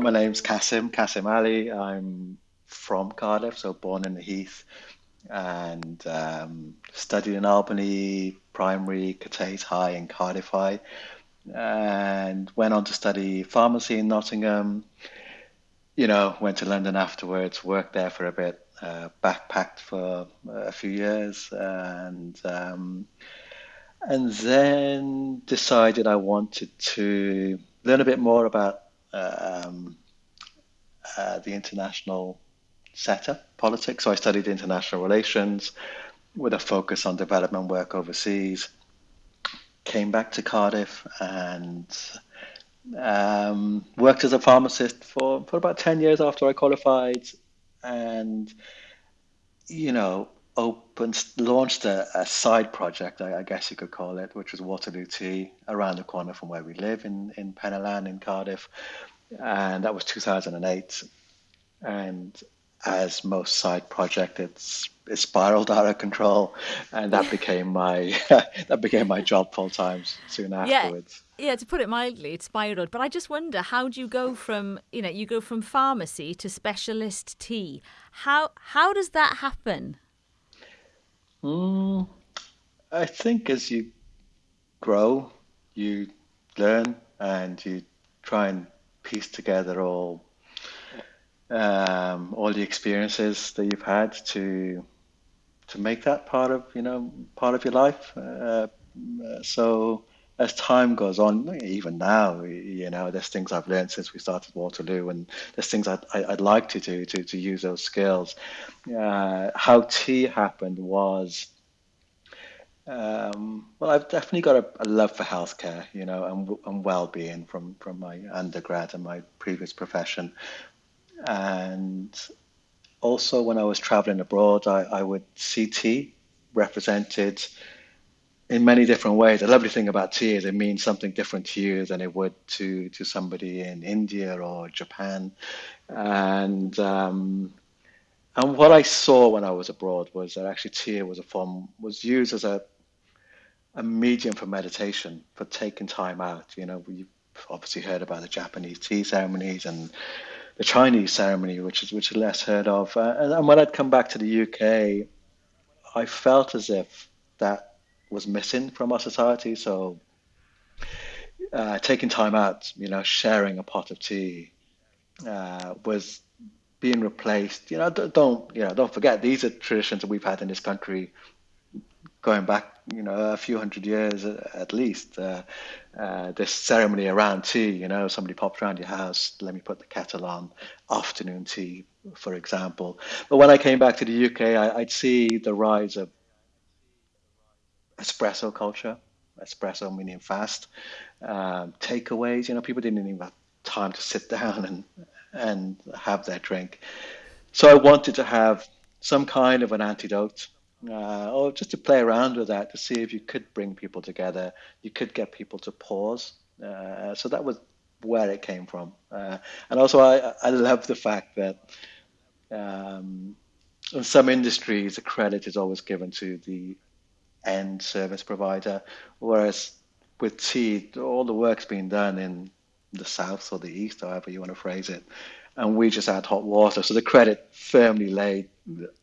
my name's Kasim, Kasim Ali. I'm from Cardiff, so born in the Heath and um, studied in Albany Primary, Cathays High, and Cardiff High, and went on to study pharmacy in Nottingham. You know, went to London afterwards, worked there for a bit, uh, backpacked for a few years, and um, and then decided I wanted to learn a bit more about um, uh, the international setup, politics. So I studied international relations with a focus on development work overseas. Came back to Cardiff and um, worked as a pharmacist for, for about 10 years after I qualified. And, you know, opened, launched a, a side project, I, I, guess you could call it, which was Waterloo Tea around the corner from where we live in, in Penylan in Cardiff. And that was 2008. And as most side project, it's it spiraled out of control, and that became my that became my job full time soon afterwards. Yeah. yeah, to put it mildly, it spiraled. But I just wonder, how do you go from you know you go from pharmacy to specialist tea? How how does that happen? Mm, I think as you grow, you learn and you try and piece together all um, all the experiences that you've had to to make that part of you know part of your life. Uh, so as time goes on, even now, you know, there's things I've learned since we started Waterloo, and there's things I'd, I'd like to do to, to use those skills. Uh, how tea happened was, um, well, I've definitely got a, a, love for healthcare, you know, and, and well-being from, from my undergrad and my previous profession. And also, when I was traveling abroad, I, I would see tea represented in many different ways. The lovely thing about tea is it means something different to you than it would to to somebody in India or Japan. And um, and what I saw when I was abroad was that actually tea was a form was used as a a medium for meditation, for taking time out. You know, we've obviously heard about the Japanese tea ceremonies and the Chinese ceremony, which is which is less heard of. Uh, and, and, when I'd come back to the UK, I felt as if that was missing from our society. So uh, taking time out, you know, sharing a pot of tea uh, was being replaced. You know, don't you know? Don't forget these are traditions that we've had in this country going back, you know, a few hundred years at least. Uh, uh, this ceremony around tea, you know, somebody pops around your house, let me put the kettle on, afternoon tea, for example. But when I came back to the UK, I, would see the rise of espresso culture, espresso meaning fast, um, takeaways. You know, people didn't even have time to sit down and and have their drink. So I wanted to have some kind of an antidote uh, or just to play around with that to see if you could bring people together, you could get people to pause. Uh, so that was where it came from. Uh, and also, I, I love the fact that um, in some industries, the credit is always given to the end service provider, whereas with tea, all the work's been done in the south or the east, however you want to phrase it and we just add hot water. So the credit firmly laid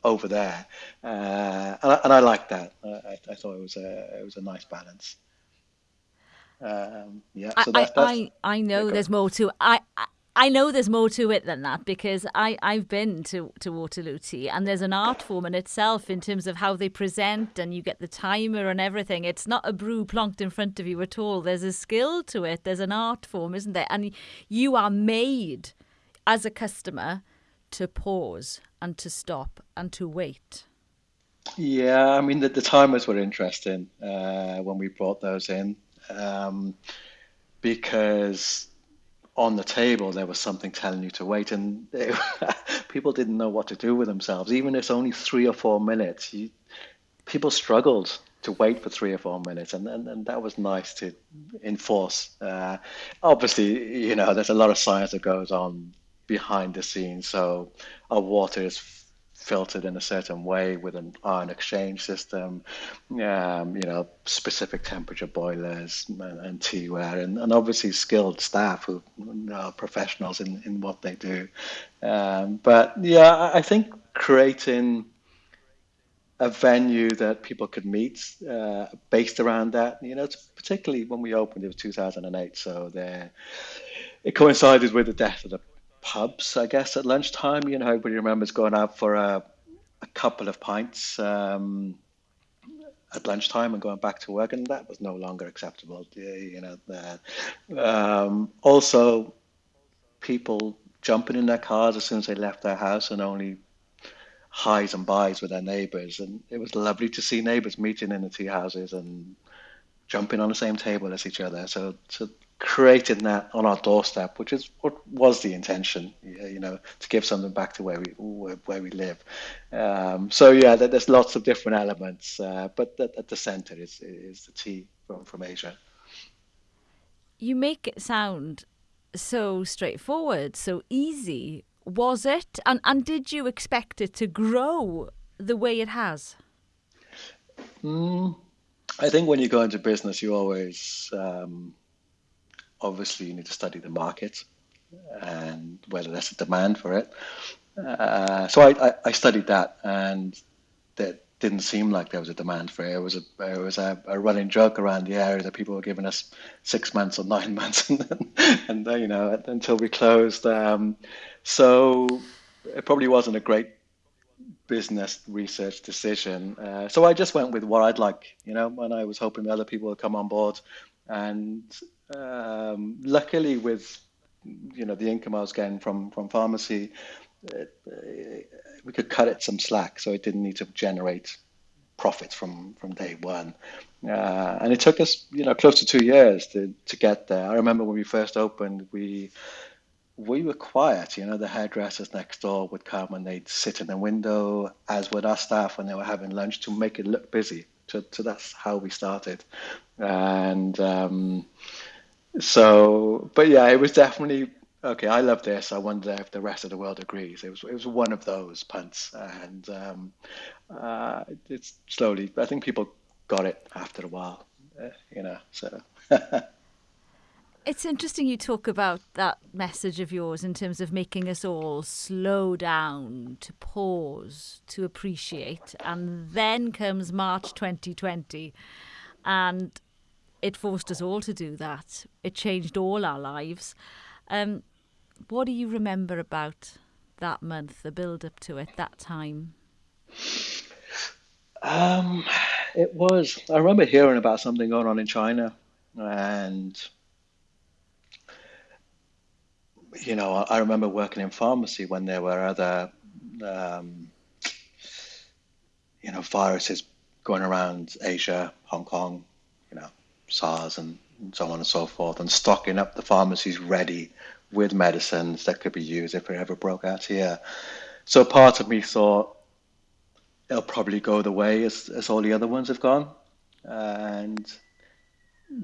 over there, uh, and, I, and I like that. I, I, thought it was a it was a nice balance. Um, yeah, so I, I, I know there's more to I. I know there's more to it than that because I, I've been to, to Waterloo Tea and there's an art form in itself in terms of how they present and you get the timer and everything. It's not a brew plonked in front of you at all. There's a skill to it. There's an art form, isn't there? And you are made as a customer to pause and to stop and to wait? Yeah, I mean, the, the timers were interesting uh, when we brought those in um, because on the table there was something telling you to wait, and they, people didn't know what to do with themselves. Even if it's only three or four minutes, you, people struggled to wait for three or four minutes, and, and, and that was nice to enforce. Uh, obviously, you know, there's a lot of science that goes on behind the scenes. So our water is filtered in a certain way with an ion exchange system, um, you know, specific temperature boilers and, and teaware, and, and obviously skilled staff who are professionals in, in what they do. Um, but yeah, I think creating a venue that people could meet uh, based around that. You know, particularly when we opened, it was 2008, so there it coincided with the death of the pubs, I guess, at lunchtime. You know, everybody remembers going out for a, a couple of pints um, at lunchtime and going back to work, and that was no longer acceptable. You know, um, also people jumping in their cars as soon as they left their house and only highs and buys with their neighbours, and it was lovely to see neighbours meeting in the tea houses and jumping on the same table as each other. So, so creating that on our doorstep, which is what was the intention, you know, to give something back to where we where we live. Um, so yeah, there's lots of different elements, uh, but at the center is is the tea from from Asia. You make it sound so straightforward, so easy. Was it, and and did you expect it to grow the way it has? Mm, I think when you go into business, you always um, obviously you need to study the market and whether there's a demand for it. Uh, so I, I, I, studied that, and that didn't seem like there was a demand for it. It was a it was a, a running joke around the area that people were giving us six months or nine months, and then, and then, you know until we closed. Um, so it probably wasn't a great business research decision. Uh, so I just went with what I'd like, you know, and I was hoping other people would come on board. And um, luckily, with you know the income I was getting from from pharmacy, it, uh, we could cut it some slack, so it didn't need to generate profits from from day one. Uh, and it took us, you know, close to two years to to get there. I remember when we first opened, we we were quiet. You know, the hairdressers next door would come and they'd sit in the window, as would our staff when they were having lunch, to make it look busy. So, so that's how we started. And um, so, but yeah, it was definitely okay. I love this. I wonder if the rest of the world agrees. It was it was one of those punts, and um, uh, it's slowly. I think people got it after a while, uh, you know. So. It's interesting you talk about that message of yours in terms of making us all slow down, to pause, to appreciate. And then comes March 2020. And it forced us all to do that. It changed all our lives. Um, what do you remember about that month, the build up to it, that time? Um, it was. I remember hearing about something going on in China, and you know, I remember working in pharmacy when there were other, um, you know, viruses going around Asia, Hong Kong, you know, SARS and, so on and so forth, and stocking up the pharmacies ready with medicines that could be used if it ever broke out here. So part of me thought it'll probably go the way as, as all the other ones have gone, and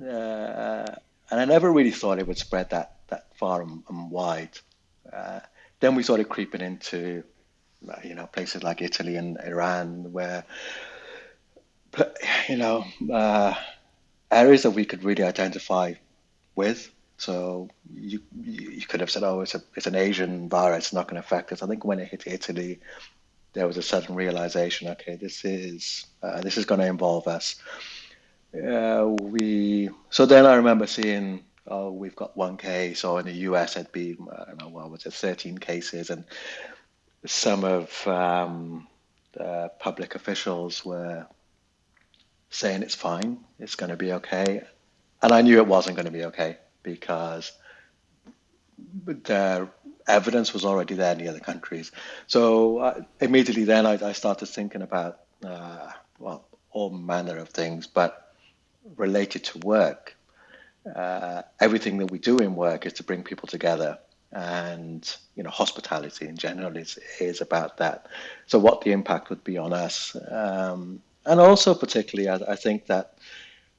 uh, and I never really thought it would spread that that far and, and wide. Uh, then we started creeping into uh, you know places like Italy and Iran where you know uh, areas that we could really identify with. So you you could have said, oh, it's a it's an Asian virus, it's not going to affect us. I think when it hit Italy, there was a sudden realization. Okay, this is uh, this is going to involve us. Uh, we so then I remember seeing, oh, we've got one case, or in the US it'd be I don't know what was it, 13 cases, and some of um, the public officials were saying it's fine, it's going to be okay. And I knew it wasn't going to be okay because the evidence was already there in the other countries. So uh, immediately then I, I, started thinking about, uh, well, all manner of things, but related to work. Uh, everything that we do in work is to bring people together and you know hospitality in general is is about that so what the impact would be on us um, and also particularly I, I, think that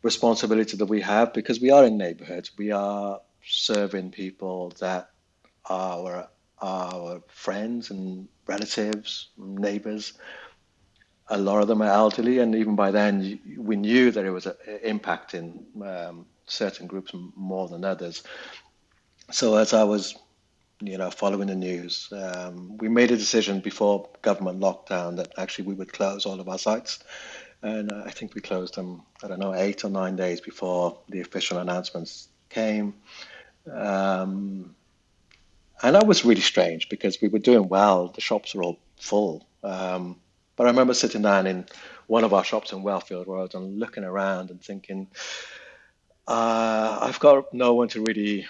responsibility that we have because we are in neighborhoods we are serving people that are our friends and relatives, neighbors. A lot of them are elderly, and even by then, we knew that it was impacting um, certain groups more than others. So as I was, you know, following the news, um, we made a decision before government lockdown that actually we would close all of our sites. And I think we closed them, I don't know, eight or nine days before the official announcements came. Um, and that was really strange because we were doing well. The shops were all full. Um, but I remember sitting down in one of our shops in Wellfield Road and looking around and thinking, uh, I've got no one to really.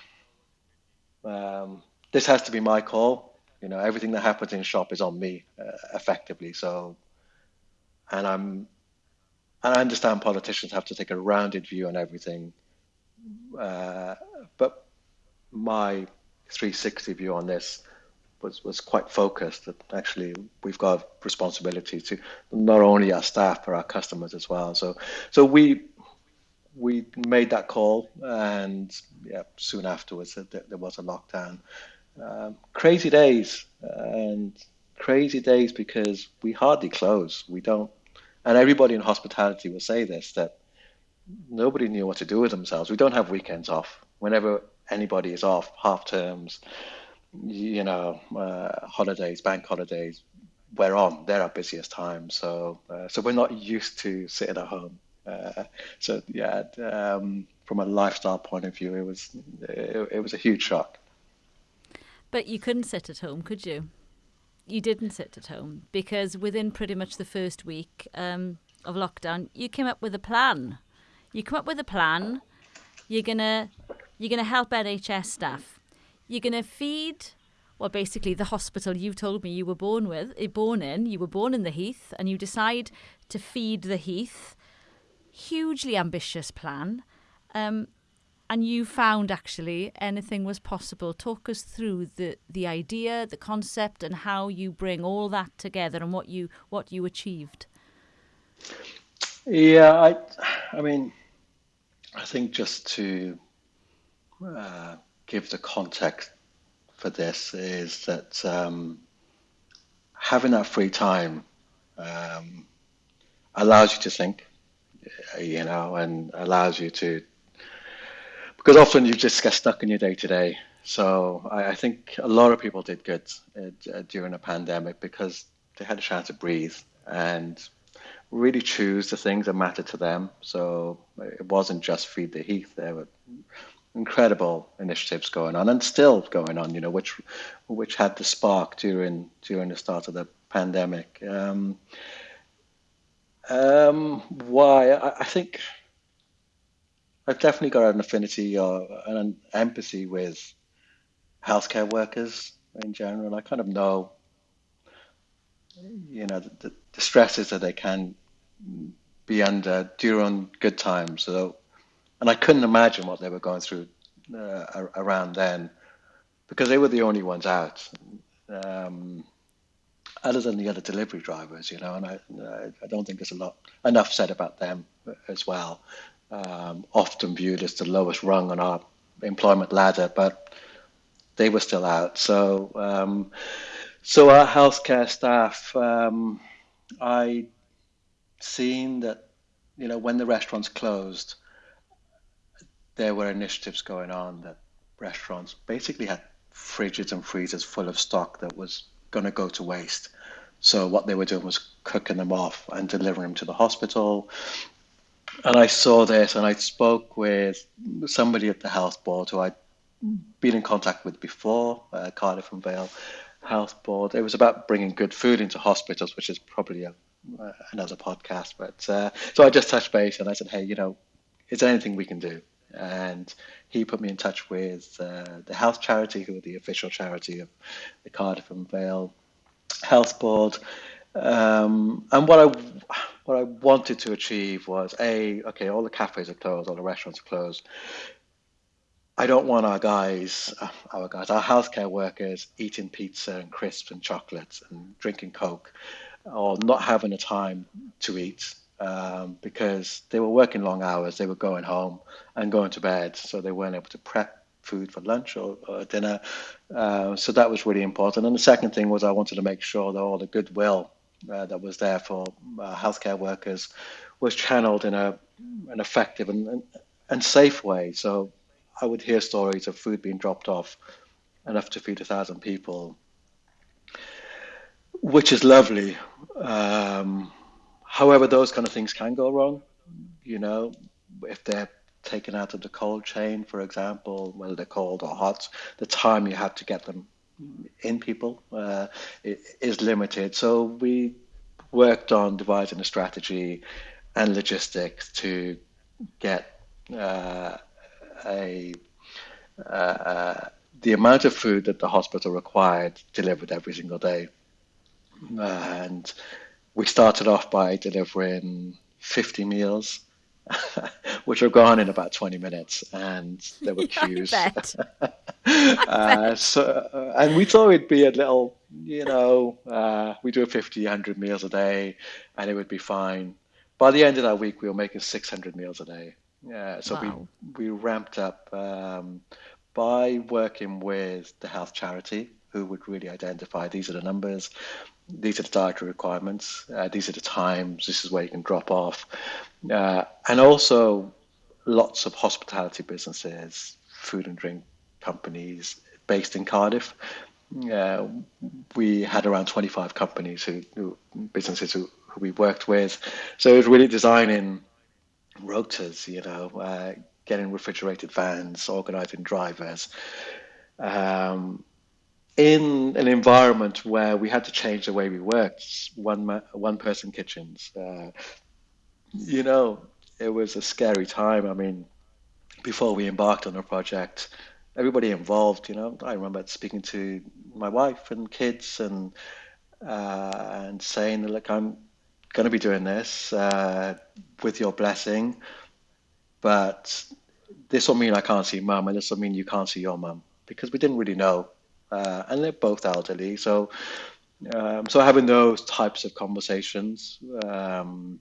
Um, this has to be my call. You know, everything that happens in shop is on me, uh, effectively. So, and I'm and I understand politicians have to take a rounded view on everything, uh, but my 360 view on this was, was quite focused. That actually we've got responsibility to not only our staff but our customers as well. So so we we made that call, and yeah, soon afterwards there was a lockdown. Um, crazy days and crazy days because we hardly close. We don't and everybody in hospitality will say this that nobody knew what to do with themselves. We don't have weekends off. Whenever anybody is off, half terms, you know, uh, holidays, bank holidays, we're on. They're our busiest time. So, uh, so we're not used to sitting at home. Uh, so yeah, um, from a lifestyle point of view, it was it, it was a huge shock. But you couldn't sit at home, could you? you didn't sit at home because within pretty much the first week um, of lockdown, you came up with a plan. You come up with a plan. You're gonna you're gonna help NHS staff. You're gonna feed. Well, basically, the hospital you told me you were born with, eh, born in. You were born in the Heath, and you decide to feed the Heath. Hugely ambitious plan. Um, and you found actually anything was possible. Talk us through the the idea, the concept, and how you bring all that together and what you what you achieved. Yeah, I, I mean, I think just to uh, give the context for this is that um, having that free time um, allows you to think, you know, and allows you to because often you just get stuck in your day to day. So I, I, think a lot of people did good uh, during a pandemic because they had a chance to breathe and really choose the things that matter to them. So it wasn't just feed the heath. There were incredible initiatives going on and still going on. You know, which which had the spark during during the start of the pandemic. Um, um, why? I, I think I've definitely got an affinity or an empathy with healthcare workers in general. I kind of know, you know, the, the stresses that they can be under during good times. So, and I couldn't imagine what they were going through uh, around then, because they were the only ones out, um, other than the other delivery drivers, you know. And I, I don't think there's a lot enough said about them as well um, often viewed as the lowest rung on our employment ladder, but they were still out. So, um, so our healthcare staff, um, I seen that, you know, when the restaurants closed, there were initiatives going on that restaurants basically had fridges and freezers full of stock that was going to go to waste. So what they were doing was cooking them off and delivering them to the hospital and I saw this and I spoke with somebody at the health board who I'd been in contact with before, uh, Cardiff and Vale Health Board. It was about bringing good food into hospitals, which is probably a, uh, another podcast. But uh, so I just touched base and I said, hey, you know, is there anything we can do? And he put me in touch with uh, the health charity, who are the official charity of the Cardiff and Vale Health Board. Um, and what I what I wanted to achieve was a okay, all the cafes are closed, all the restaurants are closed. I don't want our guys, uh, our guys, our healthcare workers eating pizza and crisps and chocolates and drinking Coke, or not having the time to eat um, because they were working long hours. They were going home and going to bed, so they weren't able to prep food for lunch or, or dinner. Uh, so that was really important. And the second thing was I wanted to make sure that all the goodwill uh, that was there for uh, healthcare workers was channeled in a an effective and, and, safe way. So I would hear stories of food being dropped off enough to feed a thousand people, which is lovely. Um, however, those kind of things can go wrong. You know, if they're taken out of the cold chain, for example, whether they're cold or hot, the time you have to get them in people uh, is limited. So we worked on devising a strategy and logistics to get uh, a uh, the amount of food that the hospital required delivered every single day. And we started off by delivering 50 meals, which were gone in about 20 minutes, and there were queues. uh, so, uh, and we thought it'd be a little, you know, uh, we do 50, 100 meals a day, and it would be fine. By the end of that week, we were making 600 meals a day. Yeah, so wow. we we ramped up um, by working with the health charity, who would really identify these are the numbers, these are the dietary requirements, uh, these are the times, this is where you can drop off, uh, and also lots of hospitality businesses, food and drink companies based in Cardiff. Uh, we had around 25 companies who, who businesses who, who, we worked with. So it was really designing rotas, you know, uh, getting refrigerated vans, organizing drivers. Um, in an environment where we had to change the way we worked, one one person kitchens. Uh, you know, it was a scary time. I mean, before we embarked on the project, everybody involved. You know, I remember speaking to my wife and kids and uh, and saying, "Look, I'm going to be doing this uh, with your blessing, but this will mean I can't see mum, and this will mean you can't see your mum because we didn't really know, uh, and they're both elderly, so." Um, so having those types of conversations um,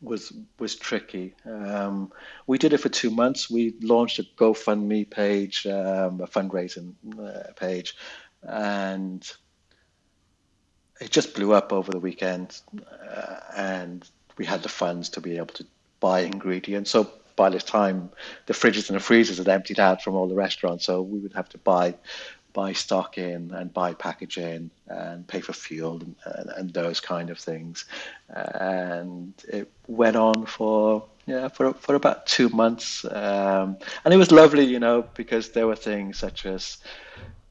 was was tricky. Um, we did it for two months. We launched a GoFundMe page, um, a fundraising uh, page, and it just blew up over the weekend. Uh, and we had the funds to be able to buy ingredients. So by this time, the fridges and the freezers had emptied out from all the restaurants. So we would have to buy buy stock in and buy packaging and pay for fuel and, and, and those kind of things. And it went on for yeah for for about two months, um, and it was lovely, you know, because there were things such as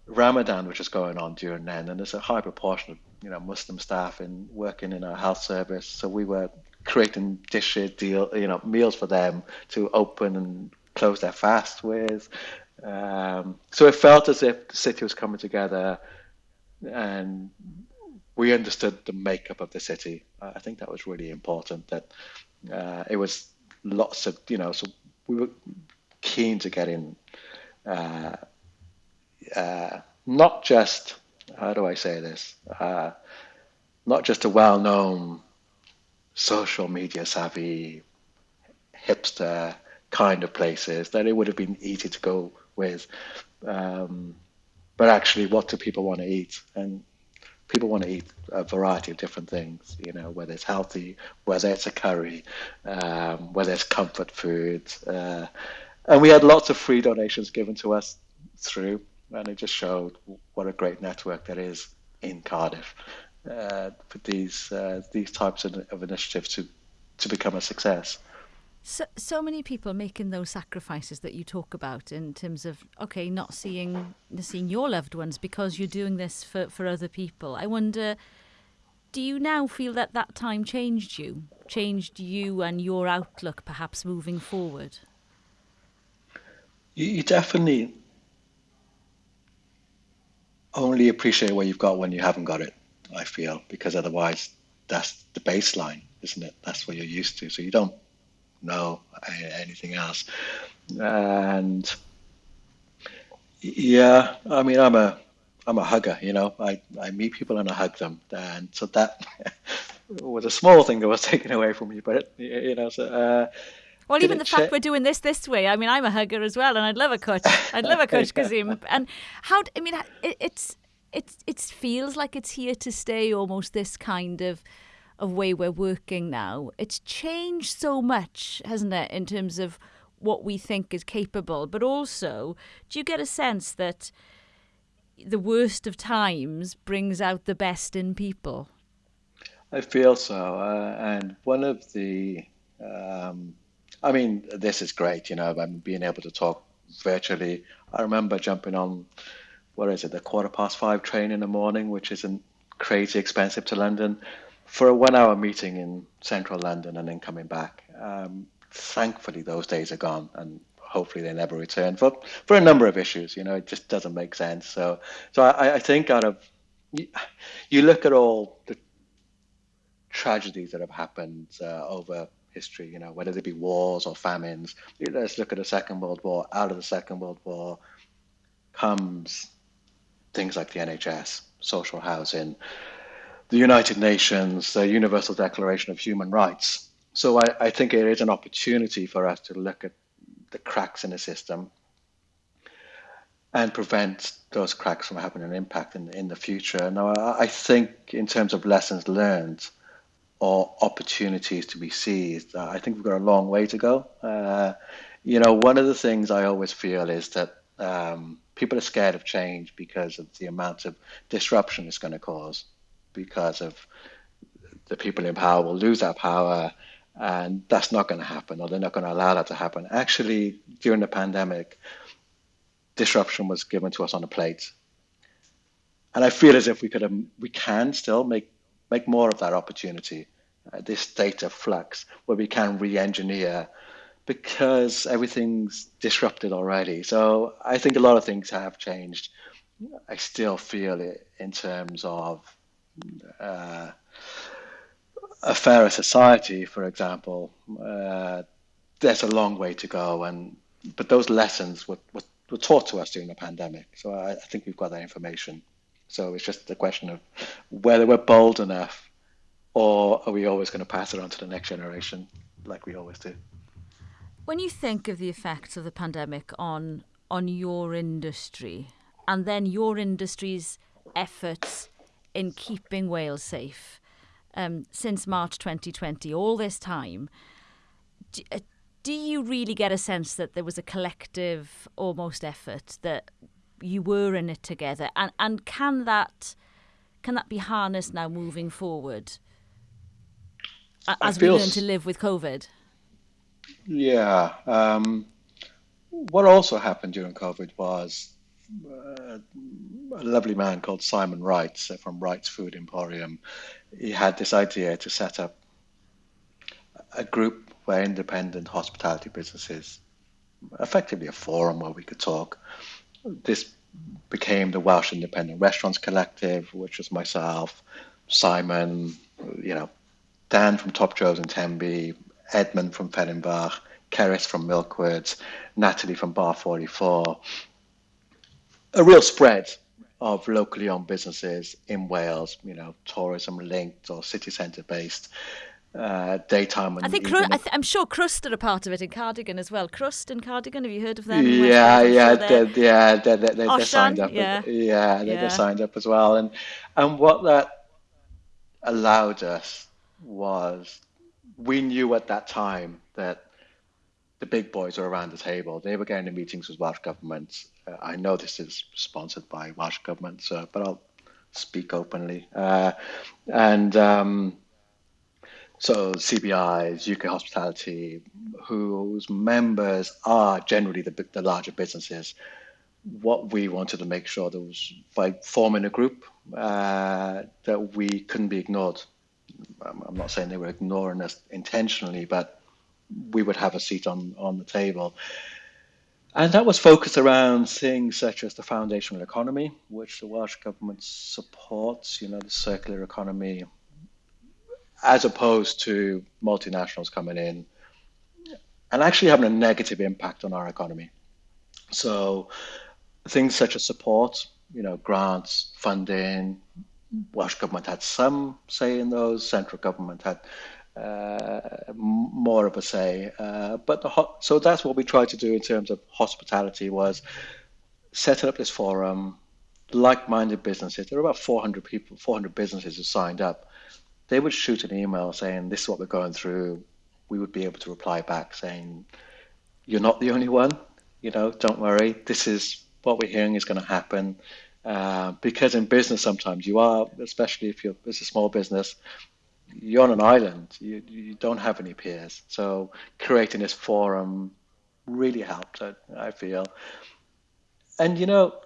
Ramadan, which was going on during then, and there's a high proportion of you know Muslim staff in working in our health service, so we were creating dishes, deal, you know, meals for them to open and close their fast with. Um, so it felt as if the city was coming together and we understood the makeup of the city. I think that was really important that uh, it was lots of, you know, so we were keen to get in uh, uh, not just, how do I say this, uh, not just a well known social media savvy hipster kind of places that it would have been easy to go with. Um, but actually, what do people want to eat? And people want to eat a variety of different things, you know, whether it's healthy, whether it's a curry, um, whether it's comfort food. Uh, and we had lots of free donations given to us through, and it just showed what a great network there is in Cardiff uh, for these uh, these types of, of initiatives to to become a success. So, so many people making those sacrifices that you talk about in terms of okay, not seeing seeing your loved ones because you're doing this for, for other people. I wonder, do you now feel that that time changed you, changed you and your outlook, perhaps moving forward? You, you definitely only appreciate what you've got when you haven't got it. I feel because otherwise, that's the baseline, isn't it? That's what you're used to. So you don't know anything else. And yeah, I mean, I'm a I'm a hugger. You know, I I meet people and I hug them, and so that was a small thing that was taken away from me. But you know, so. Uh, Well, even the fact we're doing this this way. I mean, I'm a hugger as well, and I'd love a cwtch. I'd love a cwtch, Kasim. And how? I mean, it, it's it's it feels like it's here to stay. Almost this kind of of way we're working now. It's changed so much, hasn't it, in terms of what we think is capable. But also, do you get a sense that the worst of times brings out the best in people? I feel so. Uh, and one of the, um, I mean, this is great, you know, I'm being able to talk virtually. I remember jumping on, what is it, the quarter past five train in the morning, which isn't crazy expensive to London, for a one hour meeting in central London and then coming back. Um, thankfully, those days are gone. And hopefully they never return for for a number of issues. You know, it just doesn't make sense. So, so I, I think out of you, look at all the tragedies that have happened uh, over history. You know, whether they be wars or famines. Let's look at the Second World War. Out of the Second World War comes things like the NHS, social housing, the United Nations, the Universal Declaration of Human Rights. So I, I think it is an opportunity for us to look at the cracks in the system and prevent those cracks from having an impact in, in the future. Now, I think in terms of lessons learned or opportunities to be seized, uh, I think we've got a long way to go. Uh, you know, one of the things I always feel is that um, people are scared of change because of the amount of disruption it's going to cause, because of the people in power will lose that power and that's not going to happen, or they're not going to allow that to happen. Actually, during the pandemic, disruption was given to us on a plate, and I feel as if we could, we can still make make more of that opportunity, uh, this state of flux where we can re-engineer because everything's disrupted already. So I think a lot of things have changed. I still feel it in terms of. Uh, a fairer society, for example, uh, there's a long way to go. And but those lessons were, were, were taught to us during the pandemic. So I, I, think we've got that information. So it's just a question of whether we're bold enough, or are we always going to pass it on to the next generation, like we always do. When you think of the effects of the pandemic on on your industry, and then your industry's efforts in keeping Wales safe um, since March 2020, all this time, do, uh, do you really get a sense that there was a collective almost effort that you were in it together, and and can that can that be harnessed now moving forward as we learn to live with COVID? Yeah. Um, what also happened during COVID was uh, a lovely man called Simon Wright uh, from Wrights Food Emporium. He had this idea to set up a group where independent hospitality businesses, effectively a forum where we could talk. This became the Welsh Independent Restaurants Collective, which was myself, Simon, you know, Dan from Top Joe's in Tenby, Edmund from Fehrenbach, Keris from Milkwoods, Natalie from Bar 44, a real spread of locally owned businesses in Wales, you know, tourism linked or city centre based. Uh, daytime. I think Cru- I am sure Crwst are a part of it in Cardigan as well. Crwst and Cardigan, have you heard of them? Yeah, yeah, sure they're, they're, yeah, they're, they're, they're signed up. Yeah, yeah, they're, yeah. they're signed up as well. And and what that allowed us was we knew at that time that the big boys were around the table. They were getting the meetings with Welsh governments. I know this is sponsored by Welsh government, so, but I'll speak openly. Uh, and um, so CBIs, UK Hospitality, whose members are generally the, the larger businesses. What we wanted to make sure that was by forming a group uh, that we couldn't be ignored. I'm not saying they were ignoring us intentionally, but we would have a seat on, on the table. And that was focused around things such as the foundational economy, which the Welsh government supports, you know, the circular economy, as opposed to multinationals coming in and actually having a negative impact on our economy. So things such as support, you know, grants, funding, Welsh government had some say in those, central government had uh, more of a say. Uh, but so that's what we tried to do in terms of hospitality was setting up this forum, like-minded businesses. There were about 400 people, 400 businesses who signed up. They would shoot an email saying, "This is what we're going through." We would be able to reply back saying, "You're not the only one. You know, don't worry. This is what we're hearing is going to happen." Uh, because in business, sometimes you are, especially if you're it's a small business, you're on an island. You, you don't have any peers. So creating this forum really helped, I, I feel. And, you know,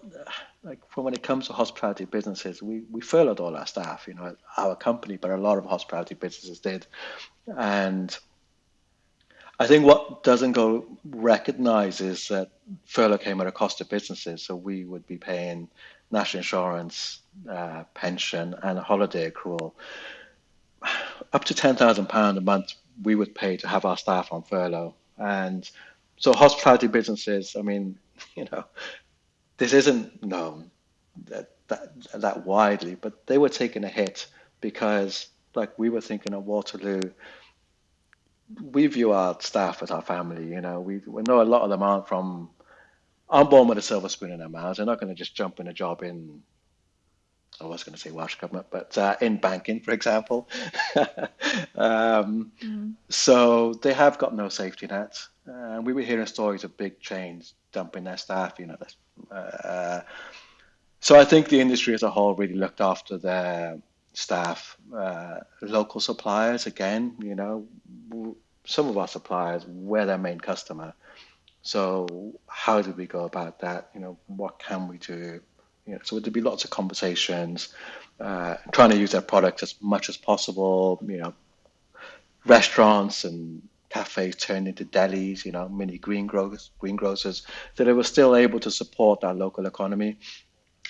like when it comes to hospitality businesses, we, we furloughed all our staff, you know, our company, but a lot of hospitality businesses did. And I think what doesn't go recognized is that furlough came at a cost to businesses. So we would be paying national insurance, uh, pension, and a holiday accrual up to ten thousand pound a month we would pay to have our staff on furlough. And so hospitality businesses, I mean, you know, this isn't known that that, that widely, but they were taking a hit because, like we were thinking of Waterloo, we view our staff as our family. You know, we, we know a lot of them aren't from, aren't born with a silver spoon in their mouths. They're not going to just jump in a job in I was going to say Welsh government, but uh, in banking, for example. um, mm. So they have got no safety nets. Uh, we were hearing stories of big chains dumping their staff. You know, uh, so I think the industry as a whole really looked after their staff. Uh, local suppliers, again, you know, some of our suppliers were their main customer. So how do we go about that? You know, what can we do? You know, so there'd be lots of conversations, uh, trying to use their product as much as possible. You know, restaurants and cafes turned into delis, you know, mini green growers, greengrocers, so they were still able to support our local economy.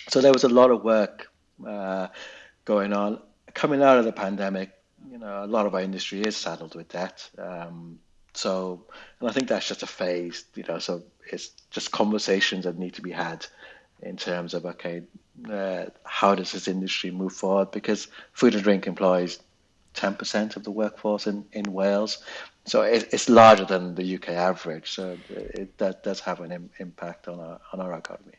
So there was a lot of work uh, going on. Coming out of the pandemic, you know, a lot of our industry is saddled with debt. Um, so, and I think that's just a phase, you know. So it's just conversations that need to be had in terms of okay, uh, how does this industry move forward? Because food and drink employs 10% of the workforce in, in Wales. So it, it's larger than the UK average. So it, that does have an Im- impact on our, on our economy.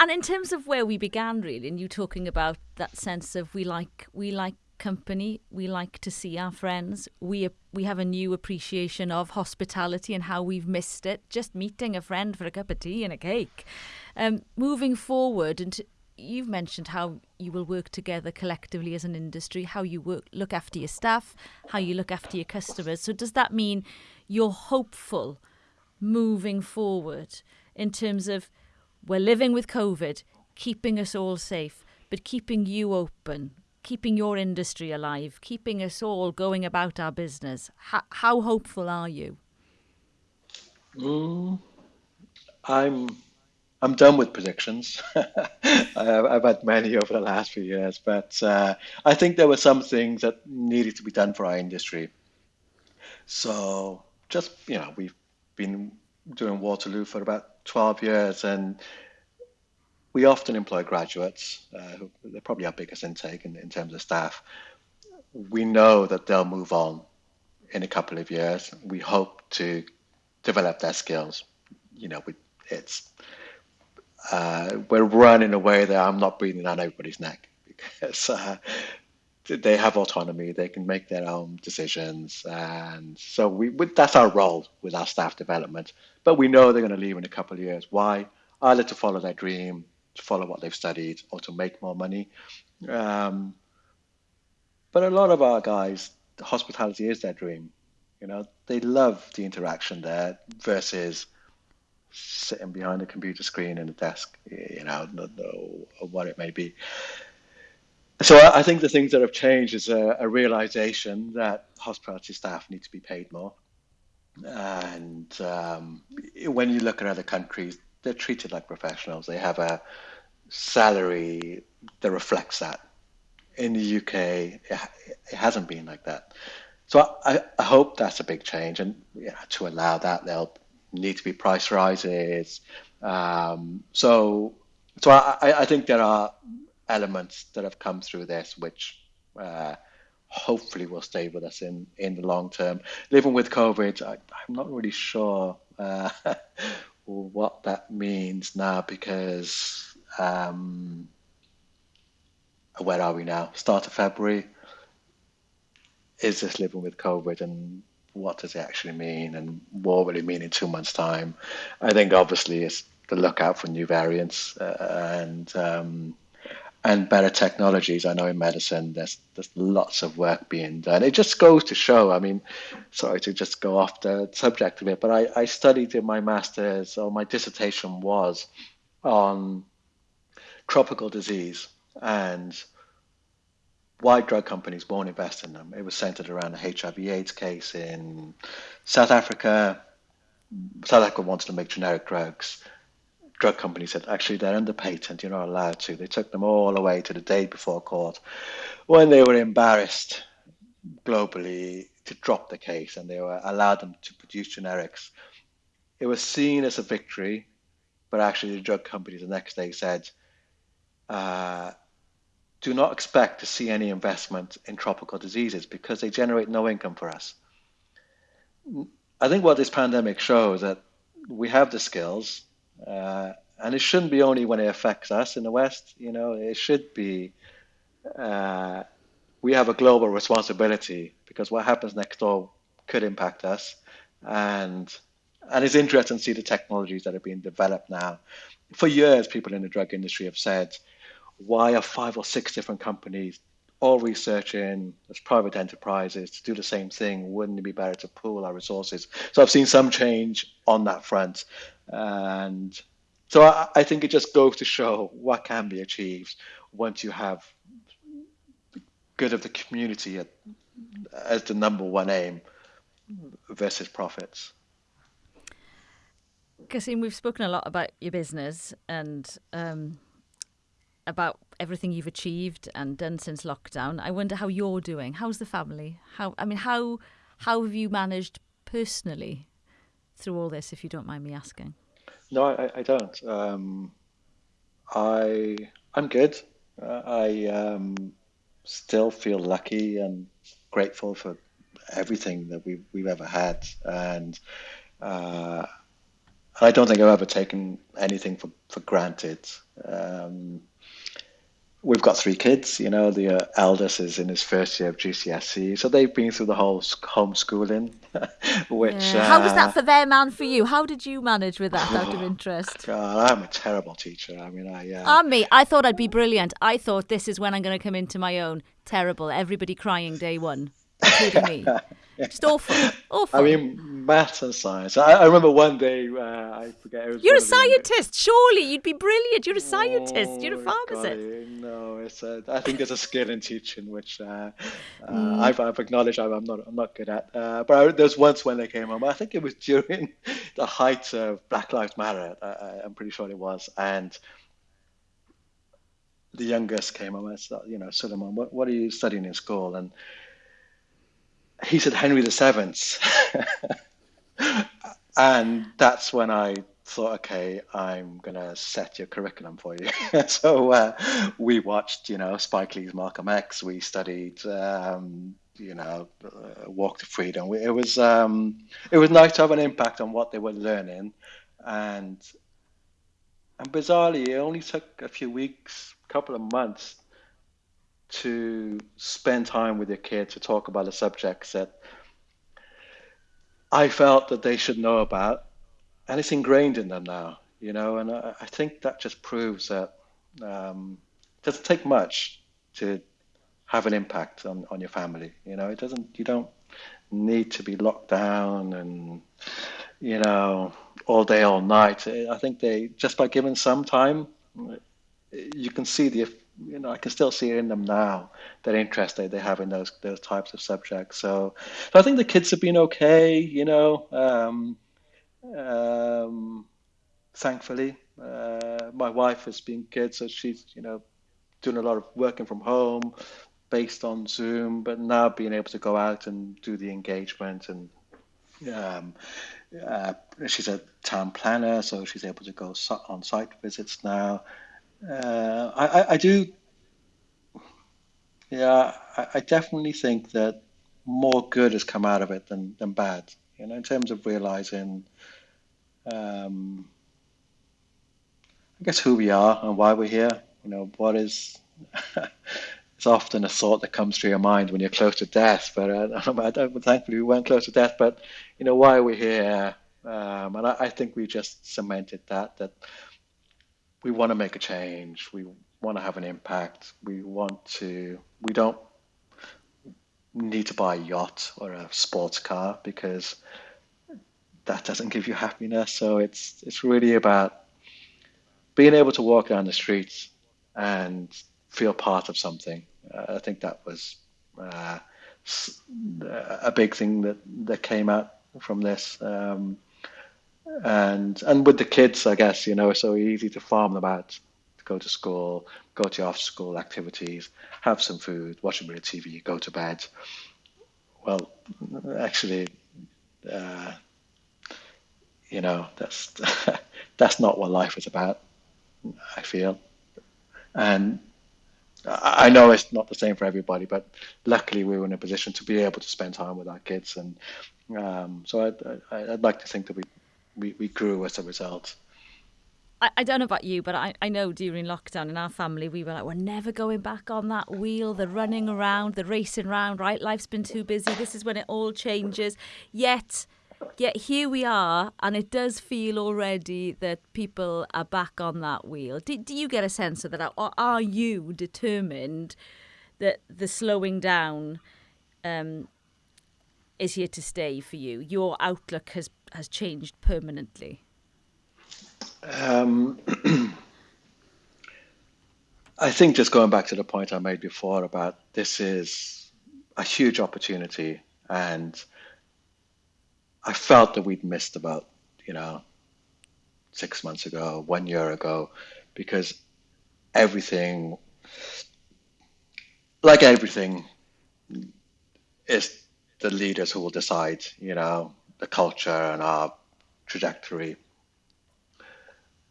And in terms of where we began, really, and you talking about that sense of we like we like company, we like to see our friends. We we have a new appreciation of hospitality and how we've missed it. Just meeting a friend for a cup of tea and a cake. Um, moving forward, and you've mentioned how you will work together collectively as an industry, how you work, look after your staff, how you look after your customers. So does that mean you're hopeful moving forward in terms of we're living with COVID, keeping us all safe, but keeping you open, keeping your industry alive, keeping us all going about our business? How, how hopeful are you? Mm, I'm I'm done with predictions. I've had many over the last few years, but uh, I think there were some things that needed to be done for our industry. So just you know, we've been doing Waterloo for about 12 years, and we often employ graduates. Uh, they're probably our biggest intake in, in terms of staff. We know that they'll move on in a couple of years. We hope to develop their skills. You know, we, it's uh, we're run in a way that I'm not breathing down everybody's neck because uh, they have autonomy. They can make their own decisions, and so we that's our role with our staff development. But we know they're going to leave in a couple of years. Why? Either to follow their dream, follow what they've studied, or to make more money. Um, but a lot of our guys, hospitality is their dream. You know, they love the interaction there versus sitting behind a computer screen in a desk, you know, or what it may be. So I think the things that have changed is a, a realization that hospitality staff need to be paid more. And um, when you look at other countries, they're treated like professionals. They have a salary that reflects that. In the UK, it, it hasn't been like that. So I, I hope that's a big change, and yeah, to allow that, there'll need to be price rises. Um, so, so I, I think there are elements that have come through this which uh, hopefully will stay with us in, in the long term. Living with COVID, I, am not really sure uh, what that means now because um, where are we now? Start of February. Is this living with COVID and what does it actually mean and what will it mean in two months' time? I think obviously it's the lookout for new variants uh, and um, and better technologies. I know in medicine there's there's lots of work being done. It just goes to show. I mean, sorry to just go off the subject of it, but I, I studied in my master's or my dissertation was on tropical disease and why drug companies won't invest in them. It was centered around a HIV/AIDS case in South Africa. South Africa wanted to make generic drugs drug company said, actually, they're under patent, you're not allowed to. They took them all the way to the day before court when they were embarrassed globally to drop the case and they were allowed them to produce generics. It was seen as a victory, but actually, the drug company the next day said, uh, do not expect to see any investment in tropical diseases because they generate no income for us. I think what this pandemic shows that we have the skills, uh, and it shouldn't be only when it affects us in the West. You know, it should be. Uh, we have a global responsibility because what happens next door could impact us, and and it's interesting to see the technologies that are being developed now. For years, people in the drug industry have said, "Why are five or six different companies all researching as private enterprises to do the same thing? Wouldn't it be better to pool our resources?" So I've seen some change on that front, and so I, I think it just goes to show what can be achieved once you have the good of the community at, as the number one aim versus profits. Kasim, we've spoken a lot about your business and um, about everything you've achieved and done since lockdown. I wonder how you're doing. How's the family? How I mean, how how have you managed personally through all this, if you don't mind me asking? No, I, I don't. Um, I I'm good. Uh, I um, still feel lucky and grateful for everything that we've we've ever had, and uh, I don't think I've ever taken anything for for granted. Um, we've got three kids. You know, the uh, eldest is in his first year of GCSE, so they've been through the whole homeschooling. which yeah. how was that uh, for them and for you? How did you manage with that out of interest? God, I'm a terrible teacher. I mean, I. Uh, me, I thought I'd be brilliant. I thought this is when I'm going to come into my own. Terrible. Everybody crying day one, including me. Just awful, awful. I mean, maths and science. I, I remember one day, uh, I forget. You're a scientist, surely. You'd be brilliant. You're a scientist. Oh, You're a oh, pharmacist. no, it's a, I think there's a skill in teaching which uh, uh, mm. I've, I've acknowledged I'm, not I'm not good at. Uh, but I, was once when they came home. I think it was during the height of Black Lives Matter. I, I'm pretty sure it was, and the youngest came home. I said, you know, Suleiman, what, what are you studying in school? And he said Henry the Seventh, and that's when I thought, okay, I'm gonna set your curriculum for you. so uh, we watched, you know, Spike Lee's Malcolm X. We studied, um, you know, uh, Walk to Freedom. it was um, it was nice to have an impact on what they were learning, and and bizarrely, it only took a few weeks, a couple of months to spend time with your kid to talk about the subjects that I felt that they should know about, and it's ingrained in them now, you know. And I, I think that just proves that um, it doesn't take much to have an impact on, on your family. You know, it doesn't. You don't need to be locked down and you know all day all night. I think they just by giving some time, you can see the you know, I can still see it in them now that interest they, they have in those those types of subjects. So, so I think the kids have been okay, you know, um, um, thankfully. Uh, my wife has been good, so she's, you know, doing a lot of working from home based on Zoom, but now being able to go out and do the engagement and um, uh, she's a town planner, so she's able to go on site visits now uh, I, I, do. Yeah, I, I definitely think that more good has come out of it than, than bad. You know, in terms of realizing, um, I guess who we are and why we're here. You know, what is it's often a thought that comes through your mind when you're close to death. But uh, thankfully, we weren't close to death. But you know, why are we here? Um, and I, I, think we just cemented that that we want to make a change. We want to have an impact. We want to. We don't need to buy a yacht or a sports car because that doesn't give you happiness. So it's it's really about being able to walk down the streets and feel part of something. Uh, I think that was uh, a big thing that, that came out from this. Um, and and with the kids, I guess you know, it's so easy to farm them out, to go to school, go to after school activities, have some food, watch a bit of TV, go to bed. Well, actually, uh, you know, that's that's not what life is about. I feel, and I know it's not the same for everybody, but luckily we were in a position to be able to spend time with our kids, and um, so I'd, I'd, like to think that we, we, we grew as a result. I, I don't know about you, but I, I know during lockdown in our family we were like, we're never going back on that wheel, the running around, the racing around, right? Life's been too busy. This is when it all changes. Yet Yet here we are, and it does feel already that people are back on that wheel. Do, do you get a sense of that? Or are you determined that the slowing down um, is here to stay for you? Your outlook has, has changed permanently? Um, I think just going back to the point I made before about this is a huge opportunity and I felt that we'd missed about, you know, six months ago, one year ago, because everything, like everything, is the leaders who will decide, you know, the culture and our trajectory.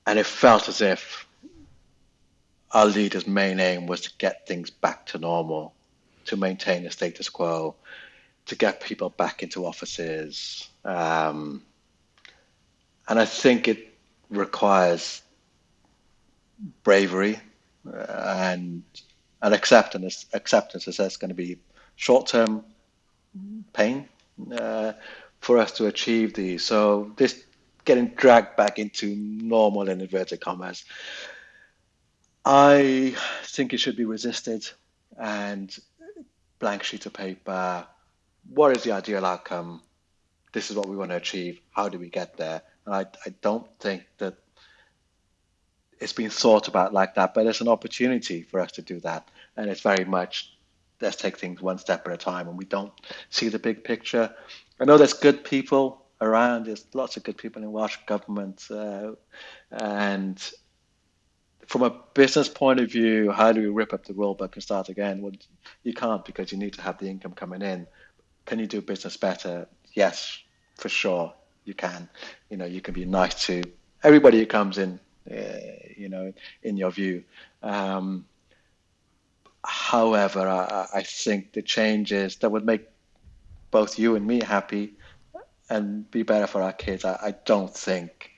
And it felt as if our leaders' main aim was to get things back to normal, to maintain the status quo, to get people back into offices. Um, and I think it requires bravery and and acceptance. Acceptance is that's going to be short-term pain uh, for us to achieve these. So this getting dragged back into normal in inverted commas, I think it should be resisted and blank sheet of paper what is the ideal outcome? This is what we want to achieve. How do we get there? And I, I don't think that it's been thought about like that, but it's an opportunity for us to do that. And it's very much let's take things one step at a time and we don't see the big picture. I know there's good people around, there's lots of good people in Welsh government. Uh, and from a business point of view, how do we rip up the rule book and start again? Well, you can't because you need to have the income coming in. Can you do business better? Yes, for sure you can. You know, you can be nice to everybody who comes in. Uh, you know, in your view. Um, however, I, I think the changes that would make both you and me happy and be better for our kids, I, I don't think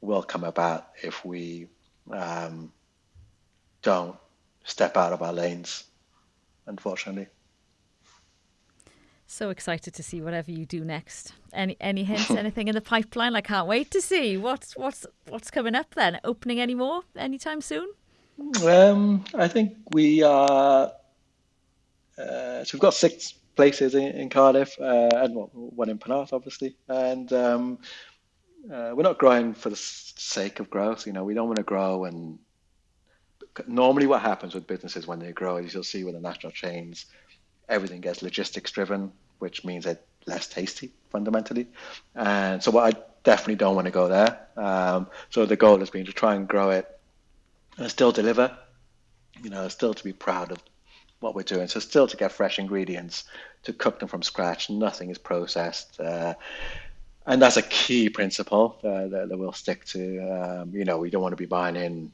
will come about if we um, don't step out of our lanes, unfortunately. So excited to see whatever you do next. Any any hints, anything in the pipeline? I can't wait to see what's what's what's coming up. Then opening any more anytime soon? Um, I think we are. Uh, so we've got six places in, in Cardiff, uh, and well, one in Penarth, obviously. And um, uh, we're not growing for the sake of growth. You know, we don't want to grow and normally what happens with businesses when they grow is you'll see with the national chains everything gets logistics driven, which means it's less tasty fundamentally. And so what I definitely don't want to go there. Um, so the goal has been to try and grow it and still deliver, you know, still to be proud of what we're doing. So still to get fresh ingredients, to cook them from scratch. Nothing is processed. Uh, and that's a key principle uh, that, that, we'll stick to. Um, you know, we don't want to be buying in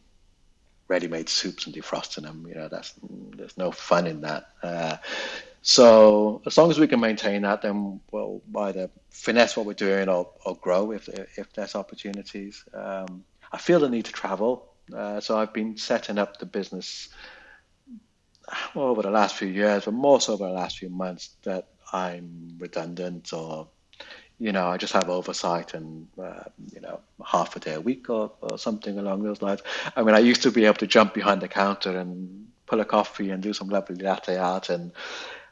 ready-made soups and defrosting them. You know, that's there's no fun in that. Uh, so as long as we can maintain that, then we'll either finesse what we're doing or, or grow if if there's opportunities. Um, I feel the need to travel, uh, so I've been setting up the business over the last few years, but more so over the last few months that I'm redundant or you know, I just have oversight and, uh, you know, half a day a week or, or something along those lines. I mean, I used to be able to jump behind the counter and pull a coffee and do some lovely latte art and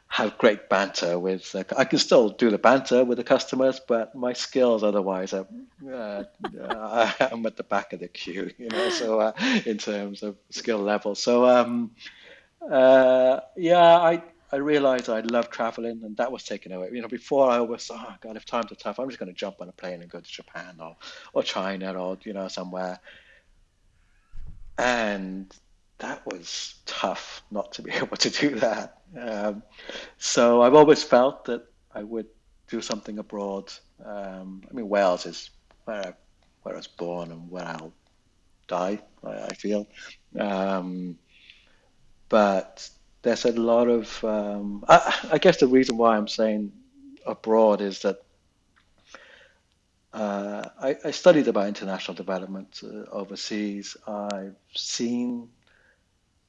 have great banter with. Uh, I can still do the banter with the customers, but my skills otherwise are. Uh, I'm at the back of the queue, you know. So uh, in terms of skill level, so um, uh, yeah, I I realized I love traveling, and that was taken away. You know, before I always, oh God, if times are tough, I'm just going to jump on a plane and go to Japan or or China or you know somewhere. And that was tough not to be able to do that. Um, so I've always felt that I would do something abroad. Um, I mean, Wales is where I, where I was born and where I'll die. I, I feel, um, but there's a lot of. Um, I, I, guess the reason why I'm saying abroad is that uh, I, I, studied about international development uh, overseas. I've seen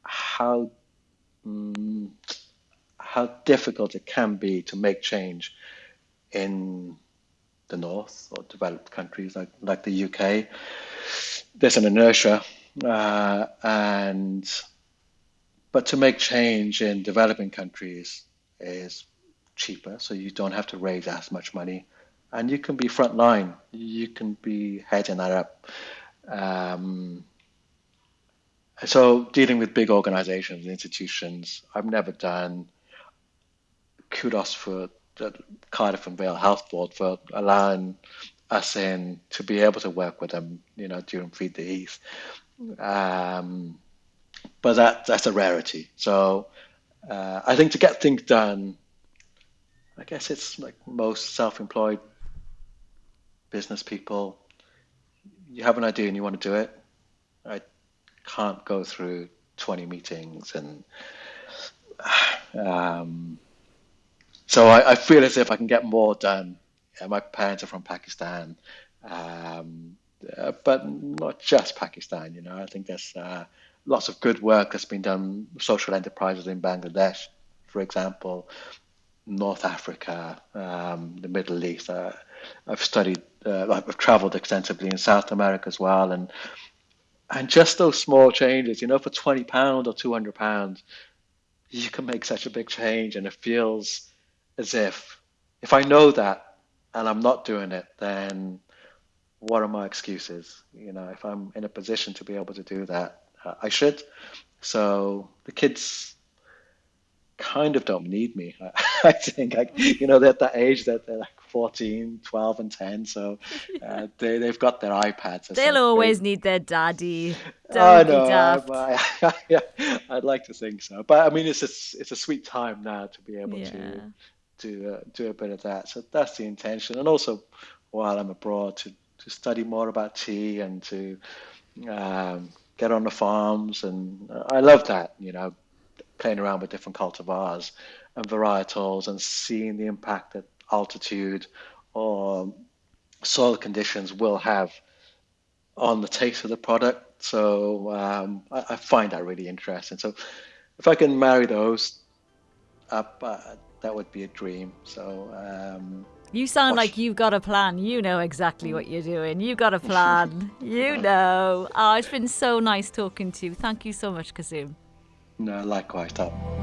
how um, how difficult it can be to make change in the north or developed countries like like the UK. There's an inertia, uh, and but to make change in developing countries is cheaper, so you don't have to raise as much money, and you can be frontline. You can be heading that up. Um, so dealing with big organizations, and institutions, I've never done. Kudos for the Cardiff and Vale Health Board for allowing us in to be able to work with them, you know, during Feed the Heath. Um, but that that's a rarity. So uh, I think to get things done, I guess it's like most self-employed business people. You have an idea and you want to do it. I can't go through 20 meetings and um, so I, I, feel as if I can get more done. Yeah, my parents are from Pakistan, um, uh, but not just Pakistan. You know, I think there's uh, lots of good work that's been done, social enterprises in Bangladesh, for example, North Africa, um, the Middle East. Uh, I've studied, uh, I've traveled extensively in South America as well, and and just those small changes, you know, for twenty pound or two hundred pounds, you can make such a big change, and it feels as if if I know that and I'm not doing it, then what are my excuses? You know, if I'm in a position to be able to do that, uh, I should. So the kids kind of don't need me. I, think, like, you know, they're at that age that they're like 14, 12, and 10. So uh, they, they've got their iPads. They'll always need their daddy. Don't I know. I, I'd like to think so. But I mean, it's a, it's a sweet time now to be able yeah. to to uh, do a bit of that. So that's the intention. And also, while I'm abroad, to, to study more about tea and to um, get on the farms. And I love that, you know, playing around with different cultivars and varietals and seeing the impact that altitude or soil conditions will have on the taste of the product. So um, I, I, find that really interesting. So if I can marry those up, uh, that would be a dream. So um, you sound Watch. like you've got a plan. You know exactly what you're doing. You've got a plan. you know. Oh, it's been so nice talking to you. Thank you so much, Kasim. No, likewise, Tom.